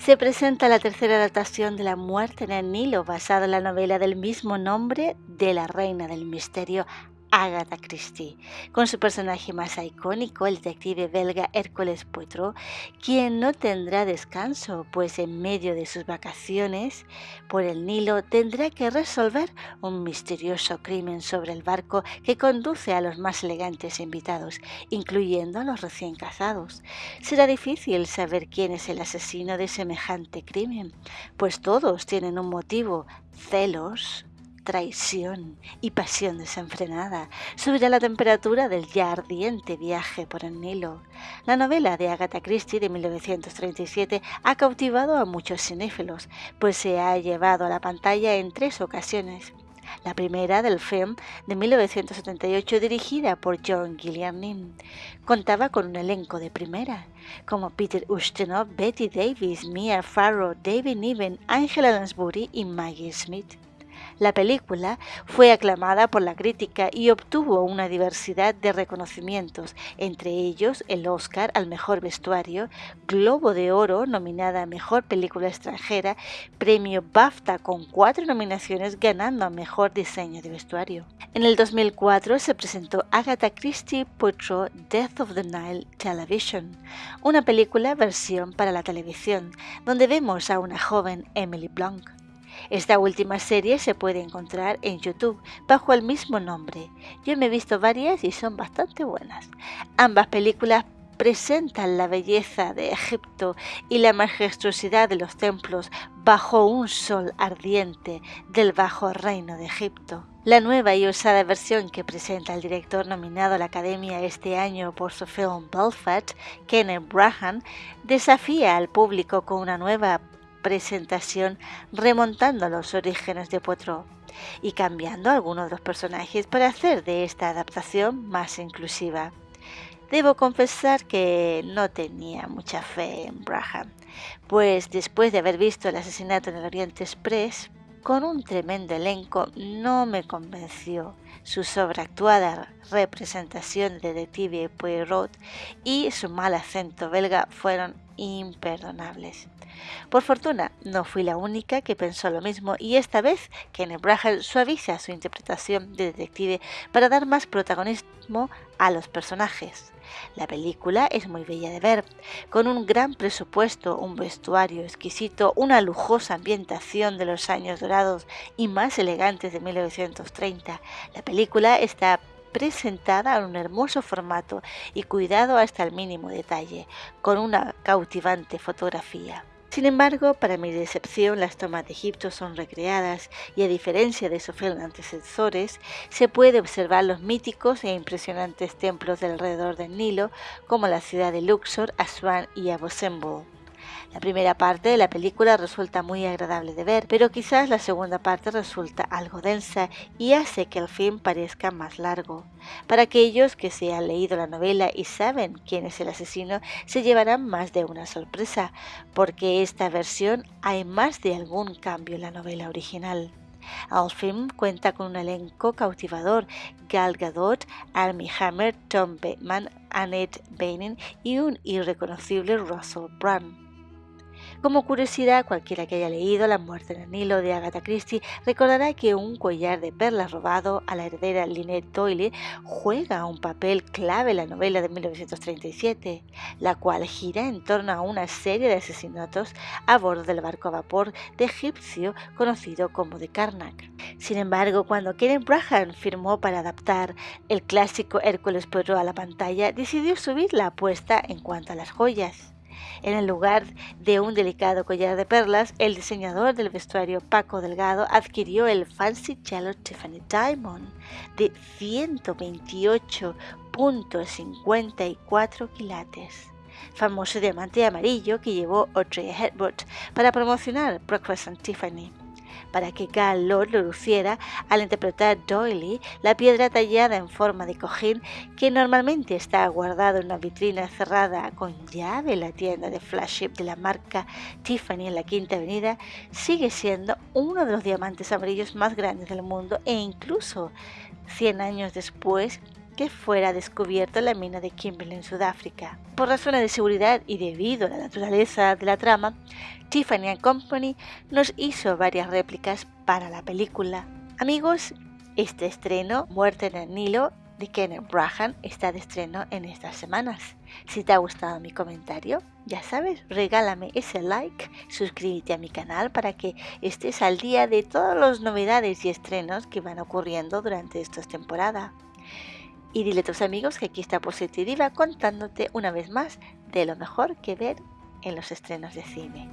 se presenta la tercera adaptación de La muerte en el Nilo, basada en la novela del mismo nombre de la reina del misterio Agatha Christie, con su personaje más icónico, el detective belga Hércules Poirot, quien no tendrá descanso, pues en medio de sus vacaciones por el Nilo tendrá que resolver un misterioso crimen sobre el barco que conduce a los más elegantes invitados, incluyendo a los recién casados. Será difícil saber quién es el asesino de semejante crimen, pues todos tienen un motivo, celos, traición y pasión desenfrenada, subirá la temperatura del ya ardiente viaje por el Nilo. La novela de Agatha Christie de 1937 ha cautivado a muchos cinéfilos, pues se ha llevado a la pantalla en tres ocasiones. La primera del film de 1978 dirigida por John Gilliam contaba con un elenco de primera, como Peter Ustinov, Betty Davis, Mia Farrow, David Niven, Angela Lansbury y Maggie Smith. La película fue aclamada por la crítica y obtuvo una diversidad de reconocimientos, entre ellos el Oscar al mejor vestuario, Globo de Oro nominada a Mejor Película Extranjera, premio BAFTA con cuatro nominaciones ganando a Mejor Diseño de Vestuario. En el 2004 se presentó Agatha Christie Poirot Death of the Nile Television, una película versión para la televisión, donde vemos a una joven Emily Blunt esta última serie se puede encontrar en YouTube bajo el mismo nombre. Yo me he visto varias y son bastante buenas. Ambas películas presentan la belleza de Egipto y la majestuosidad de los templos bajo un sol ardiente del bajo reino de Egipto. La nueva y osada versión que presenta el director nominado a la Academia este año por su film Belfast, Kenneth Branagh, desafía al público con una nueva presentación remontando a los orígenes de Poirot y cambiando algunos de los personajes para hacer de esta adaptación más inclusiva. Debo confesar que no tenía mucha fe en Braham, pues después de haber visto el asesinato en el Oriente Express, con un tremendo elenco, no me convenció su sobreactuada representación de detective Poirot y su mal acento belga fueron imperdonables. Por fortuna, no fui la única que pensó lo mismo y esta vez Kenneth Branagh suaviza su interpretación de detective para dar más protagonismo a los personajes. La película es muy bella de ver, con un gran presupuesto, un vestuario exquisito, una lujosa ambientación de los años dorados y más elegantes de 1930. La película está presentada en un hermoso formato y cuidado hasta el mínimo detalle, con una cautivante fotografía. Sin embargo, para mi decepción, las tomas de Egipto son recreadas y a diferencia de sus antecesores, se puede observar los míticos e impresionantes templos del alrededor del Nilo, como la ciudad de Luxor, Aswan y Abu Simbel. La primera parte de la película resulta muy agradable de ver, pero quizás la segunda parte resulta algo densa y hace que el film parezca más largo. Para aquellos que se han leído la novela y saben quién es el asesino, se llevarán más de una sorpresa, porque esta versión hay más de algún cambio en la novela original. El film cuenta con un elenco cautivador, Gal Gadot, Armie Hammer, Tom Bateman, Annette Bening y un irreconocible Russell Brand. Como curiosidad, cualquiera que haya leído La muerte en el Nilo de Agatha Christie recordará que un collar de perlas robado a la heredera Lynette Doyle juega un papel clave en la novela de 1937, la cual gira en torno a una serie de asesinatos a bordo del barco a vapor de egipcio conocido como de Karnak. Sin embargo, cuando Kenneth Branagh firmó para adaptar el clásico Hércules Poirot a la pantalla, decidió subir la apuesta en cuanto a las joyas. En lugar de un delicado collar de perlas, el diseñador del vestuario Paco Delgado adquirió el Fancy Yellow Tiffany Diamond de 128.54 quilates famoso diamante amarillo que llevó Audrey Hepburn para promocionar Breakfast and Tiffany para que Gal Lord lo luciera al interpretar Doily, la piedra tallada en forma de cojín que normalmente está guardado en una vitrina cerrada con llave en la tienda de flagship de la marca Tiffany en la Quinta Avenida, sigue siendo uno de los diamantes amarillos más grandes del mundo e incluso 100 años después que fuera descubierto en la mina de Kimberley en Sudáfrica. Por razones de seguridad y debido a la naturaleza de la trama, Tiffany Company nos hizo varias réplicas para la película. Amigos, este estreno, Muerte en el Nilo, de Kenneth Brahan está de estreno en estas semanas. Si te ha gustado mi comentario, ya sabes, regálame ese like, suscríbete a mi canal para que estés al día de todas las novedades y estrenos que van ocurriendo durante esta temporada. Y dile a tus amigos que aquí está Positiva contándote una vez más de lo mejor que ver en los estrenos de cine.